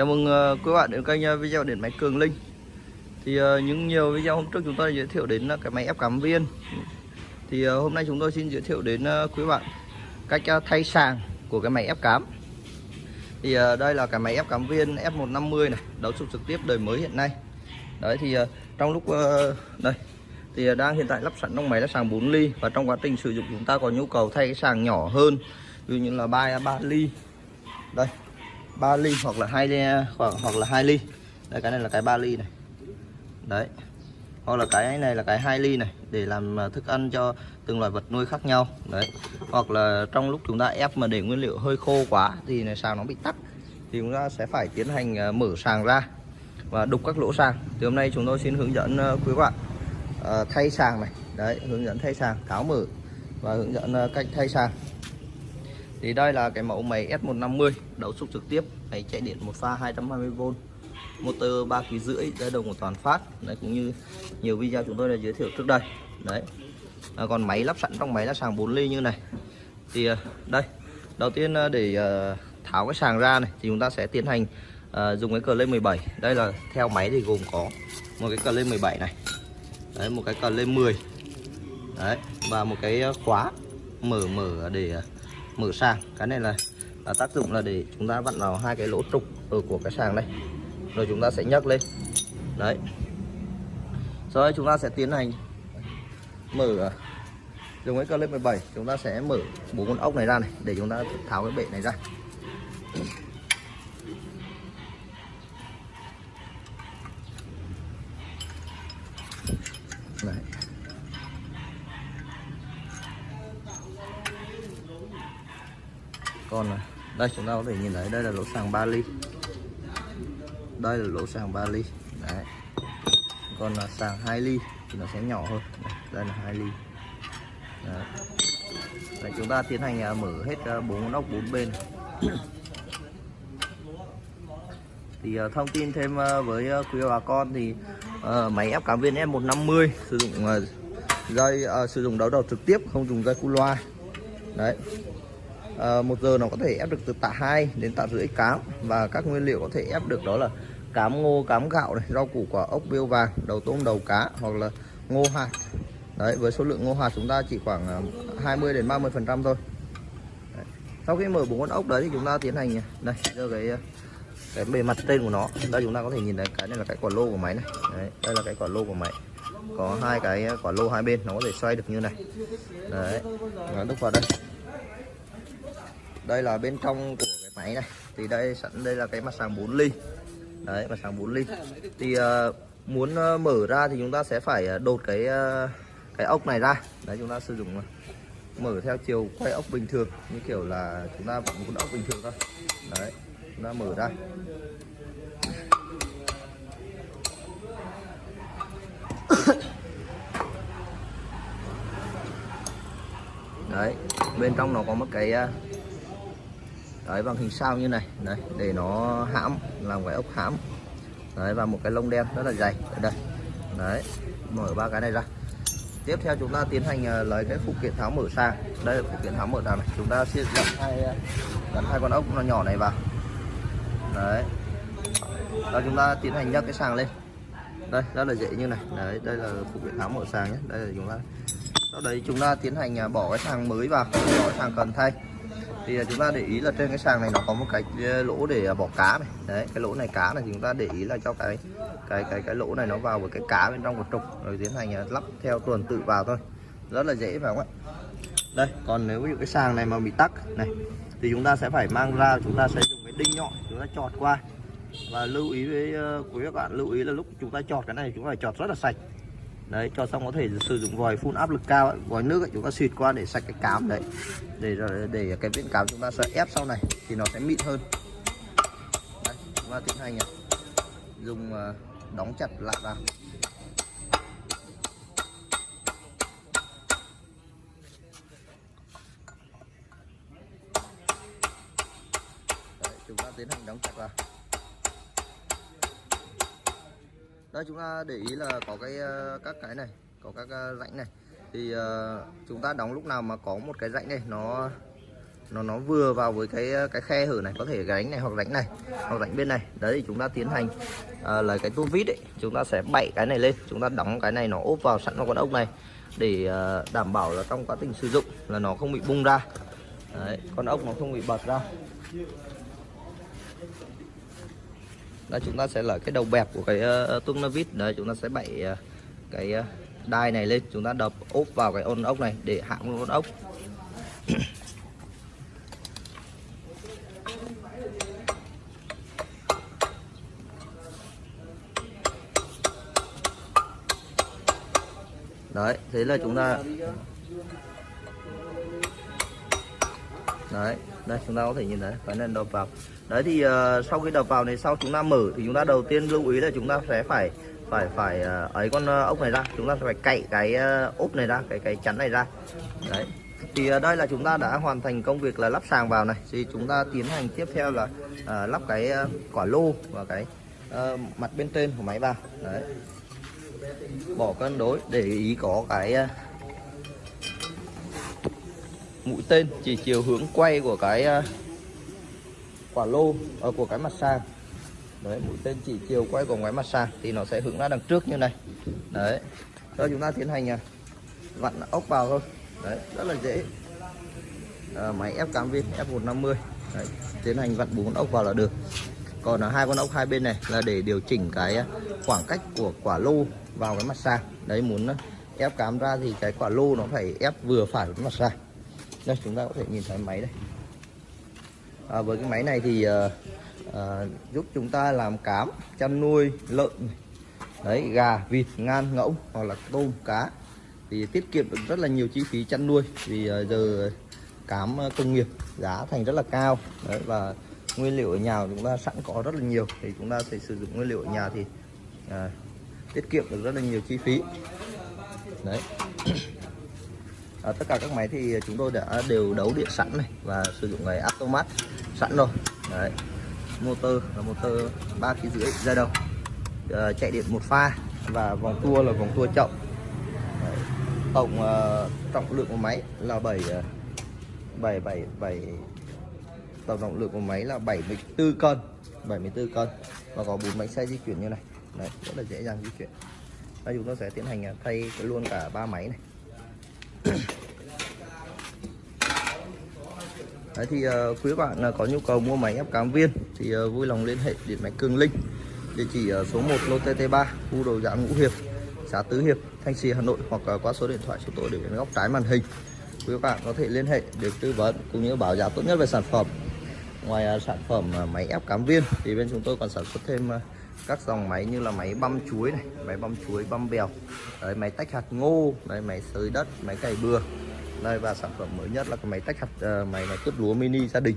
Chào mừng ờ, quý bạn đến kênh ờ, video điện máy Cường Linh. Thì ờ, những nhiều video hôm trước chúng tôi giới thiệu đến ờ, cái máy ép cắm viên. Thì hôm nay chúng tôi xin giới thiệu đến quý bạn cách thay sàng của cái máy ép cắm. Thì đây là cái máy ép cắm viên F150 này Đấu sục trực tiếp đời mới hiện nay. Đấy thì trong lúc đây thì đang hiện tại lắp sẵn trong máy là sàng 4 ly và trong quá trình sử dụng chúng ta có nhu cầu thay cái sàng nhỏ hơn ví dụ như là 3 3 ly. Đây 3 ly hoặc là hai à, ly hoặc, hoặc là 2 ly. Đây cái này là cái 3 ly này. Đấy. Hoặc là cái này là cái 2 ly này để làm à, thức ăn cho từng loại vật nuôi khác nhau. Đấy. Hoặc là trong lúc chúng ta ép mà để nguyên liệu hơi khô quá thì này sàng nó bị tắc thì chúng ta sẽ phải tiến hành à, mở sàng ra và đục các lỗ sàng. Thì hôm nay chúng tôi xin hướng dẫn quý bạn thay sàng này. Đấy hướng dẫn thay sàng tháo mở và hướng dẫn cách thay sàng thì đây là cái mẫu máy S150 đấu xúc trực tiếp máy chạy điện một pha 220V motor 3 kg rưỡi dây đồng của toàn phát. Đấy cũng như nhiều video chúng tôi đã giới thiệu trước đây. Đấy. À, còn máy lắp sẵn trong máy là sàng 4 ly như này. Thì à, đây. Đầu tiên à, để à, tháo cái sàng ra này thì chúng ta sẽ tiến hành à, dùng cái cờ lên 17 đây là theo máy thì gồm có một cái cờ lên 17 này. Đấy một cái cờ lên 10 đấy và một cái khóa mở mở để mở sàng. Cái này là, là tác dụng là để chúng ta vặn vào hai cái lỗ trục ở của cái sàng đây. Rồi chúng ta sẽ nhấc lên. Đấy. Sau đây chúng ta sẽ tiến hành mở dùng cái clip lên 17 chúng ta sẽ mở bốn con ốc này ra này để chúng ta tháo cái bệ này ra. Còn à, đây chúng ta có thể nhìn thấy đây là lỗ sàng 3 ly. Đây là lỗ sàng 3 ly. Đấy. Còn là sàng 2 ly thì nó sẽ nhỏ hơn. Đây, đây là 2 ly. Đấy. Đấy, chúng ta tiến hành à, mở hết à, bốn ốc bốn bên. Thì à, thông tin thêm với quý bà con thì máy ép cảm viên F150 sử dụng dây uh, sử dụng đấu đầu trực tiếp không dùng dây cu loa. Đấy. Ờ, một giờ nó có thể ép được từ tạ 2 đến tạ rưỡi cám. Và các nguyên liệu có thể ép được đó là cám ngô cám gạo này rau củ quả ốc biêu vàng đầu tôm đầu cá hoặc là ngô hạt đấy với số lượng ngô hạt chúng ta chỉ khoảng ờ, 20 đến 30 phần trăm thôi. Đấy. sau khi mở bốn con ốc đấy thì chúng ta tiến hành đây đưa cái ờ, cái bề mặt trên của nó. Đây chúng ta có thể nhìn thấy cái này là cái quả lô của máy này. Đấy, đây là cái quả lô của máy. Có hai cái quả lô hai bên nó có thể xoay được như này. Đấy nó đúc vào đây đây là bên trong của cái máy này. Thì đây sẵn đây là cái mặt sàng 4 ly. Đấy mặt sàng 4 ly. Thì uh, muốn uh, mở ra thì chúng ta sẽ phải ờ, đột cái uh, cái ốc này ra. Đấy chúng ta sử dụng uh, mở theo chiều quay ốc bình thường. Như kiểu là chúng ta vẫn con ốc bình thường thôi. Đấy chúng ta mở ra. Đấy bên trong nó có một cái đấy bằng hình sao như này. Đấy, để nó hãm, làm cái ốc hãm. Đấy, và một cái lông đen rất là dày. Ở đây. Đấy, mở ba cái này ra. Tiếp theo chúng ta tiến hành ờ, lấy cái phụ kiện tháo mở sang. Đây là phụ kiện tháo mở nào này. Chúng ta sẽ gắn hai ờ, gắn hai con ốc nó nhỏ này vào. Đấy. Và chúng ta tiến hành nhấc cái sàng lên. Đây, rất là dễ như này. Đấy, đây là phụ kiện tháo mở sàng nhé. Đây là chúng ta sau đấy chúng ta tiến hành ờ, bỏ cái sàng mới vào. Bỏ cái sàng cần thay thì à, chúng ta để ý là trên cái sàng này nó có một cái ờ, lỗ để à, bỏ cá này. Đấy, cái lỗ này cá này thì chúng ta để ý là cho cái cái cái cái lỗ này nó vào với cái cá bên trong của trục rồi tiến hành à, lắp theo tuần tự vào thôi. Rất là dễ phải không ạ? Đây, còn nếu như cái sàng này mà bị tắc này, thì chúng ta sẽ phải mang ra, chúng ta sẽ dùng cái đinh nhọn, chúng ta chọt qua. Và lưu ý với ờ, quý các bạn, lưu ý là lúc chúng ta chọt cái này, chúng ta phải chọt rất là sạch đấy cho xong có thể sử dụng vòi phun áp lực cao ấy, vòi nước ấy, chúng ta xịt qua để sạch cái cám đấy. Để để cái viên cám chúng ta sẽ ép sau này thì nó sẽ mịn hơn. Đấy, chúng ta tiến hành này. dùng ờ, đóng chặt lại vào. Đấy, chúng ta tiến hành đóng chặt vào. Đây chúng ta để ý là có cái ờ, các cái này có các ờ, rãnh này. Thì ờ, chúng ta đóng lúc nào mà có một cái rãnh này nó nó nó vừa vào với cái cái khe hở này có thể gánh này hoặc rãnh này hoặc rãnh bên này. Đấy thì chúng ta tiến hành à, là cái tua vít ấy chúng ta sẽ bậy cái này lên. Chúng ta đóng cái này nó ốp vào sẵn vào con ốc này để à, đảm bảo là trong quá trình sử dụng là nó không bị bung ra. Đấy, con ốc nó không bị bật ra đây chúng ta sẽ là cái đầu bẹp của cái ờ, ờ, uh, nó vít. Đấy chúng ta sẽ bậy uh, cái uh, đai này lên. Chúng ta đập ốp vào cái ôn ốc này để hạ con ốc. Đấy thế là chúng ta đấy đây chúng ta có thể nhìn thấy phải nên đập vào. Đấy thì uh, sau khi đập vào này sau chúng ta mở thì chúng ta đầu tiên lưu ý là chúng ta sẽ phải phải phải uh, ấy con uh, ốc này ra. Chúng ta sẽ phải cậy cái uh, ốp này ra cái cái chắn này ra. Đấy. Thì uh, đây là chúng ta đã hoàn thành công việc là lắp sàng vào này. Thì chúng ta tiến hành tiếp theo là uh, lắp cái uh, quả lô và cái uh, mặt bên trên của máy vào. Đấy. Bỏ cân đối để ý có cái uh, mũi tên chỉ chiều hướng quay của cái à, quả lô ở của cái mặt sàn. Đấy mũi tên chỉ chiều quay của cái mặt sàn thì nó sẽ hướng ra đằng trước như này. Đấy rồi chúng ta tiến hành à, vặn ốc vào thôi. Đấy rất là dễ. À, máy ép cám viên F150 đấy, tiến hành vặn bốn ốc vào là được. Còn à, hai con ốc hai bên này là để điều chỉnh cái khoảng cách của quả lô vào cái mặt sàn. Đấy muốn ép cám ra thì cái quả lô nó phải ép vừa phải với mặt sàn đây chúng ta có thể nhìn thấy máy đây. À, với cái máy này thì à, à, giúp chúng ta làm cám chăn nuôi lợn đấy gà vịt ngan ngỗng hoặc là tôm cá. Thì tiết kiệm được rất là nhiều chi phí chăn nuôi vì à, giờ cám công nghiệp giá thành rất là cao. Đấy và nguyên liệu ở nhà chúng ta sẵn có rất là nhiều. Thì chúng ta sẽ sử dụng nguyên liệu ở nhà thì à, tiết kiệm được rất là nhiều chi phí. Đấy à, tất cả các máy thì chúng tôi đã đều đấu điện sẵn này và sử dụng cái automat sẵn rồi. Đấy. Motor là motor ba kg rưỡi ra đầu. À, chạy điện một pha và vòng tua là vòng tua chậm. Đấy. tổng uh, trọng lượng của máy là 7 7 7 7 tổng trọng lượng của máy là 74 cân 74 cân. Và có bốn bánh xe di chuyển như này. Đấy rất là dễ dàng di chuyển. Và chúng tôi sẽ tiến hành à, thay luôn cả ba máy này. Đấy thì uh, quý bạn uh, có nhu cầu mua máy ép cám viên thì uh, vui lòng liên hệ điện máy Cường Linh địa chỉ uh, số 1 lô TT3 khu đồ giá Ngũ Hiệp xã Tứ Hiệp Thanh Trì Hà Nội hoặc uh, qua số điện thoại số tôi để bên góc trái màn hình. Quý bạn có thể liên hệ được tư vấn cũng như báo giá tốt nhất về sản phẩm. Ngoài uh, sản phẩm uh, máy ép cám viên thì bên chúng tôi còn sản xuất thêm uh, các dòng máy như là máy băm chuối này máy băm chuối băm bèo đấy, máy tách hạt ngô đấy, máy sới đất máy cày bừa. Đây và sản phẩm mới nhất là cái máy tách hạt uh, máy máy cướp lúa mini gia đình.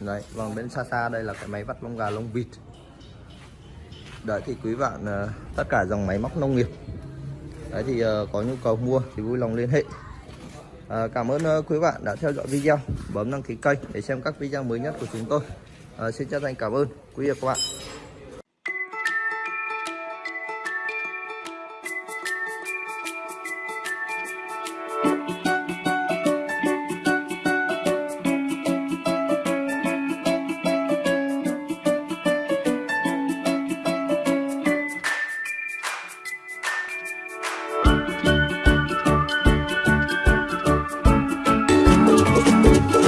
Đấy còn bên xa xa đây là cái máy vắt lông gà lông vịt. Đấy thì quý bạn uh, tất cả dòng máy móc nông nghiệp. Đấy thì uh, có nhu cầu mua thì vui lòng liên hệ. À, cảm ơn uh, quý bạn đã theo dõi video. Bấm đăng ký kênh để xem các video mới nhất của chúng tôi. À, xin chân thành cảm ơn. Quý vị và các bạn.